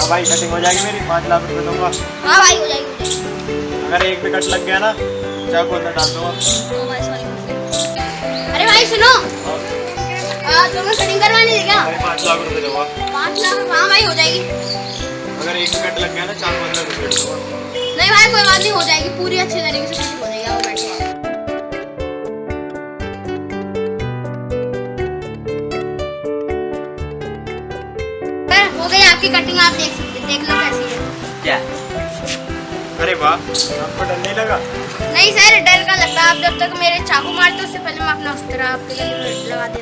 हाँ भाई कटिंग हो जाएगी मेरी। पाँच लाख रुपए दूँगा। हाँ भाई हो जाएगी अगर एक भी कट लग गया ना चाकू अंदर डाल दूँगा। हाँ अरे भाई सुनो। तुम्हें कटिंग करवानी है क्या? पाँच लाख रुपए दूँगा। पाँच लाख? हाँ भाई हो जाएगी। अगर एक भी कट लग गया ना चाकू अंदर घुसेड़ दूँगा। नहीं भाई कोई बात नहीं हो जाएगी। पूरी अच्छी तरीके से हो गई आपकी कटिंग आप देख सकते देख लो कैसी है। क्या? अरे वाह आपको डर नहीं लगा? नहीं सर डर का लगता आप जब तक मेरे चाकू मारते उससे पहले मैं अपना उस तरह आपके लगा देता